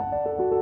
Bye.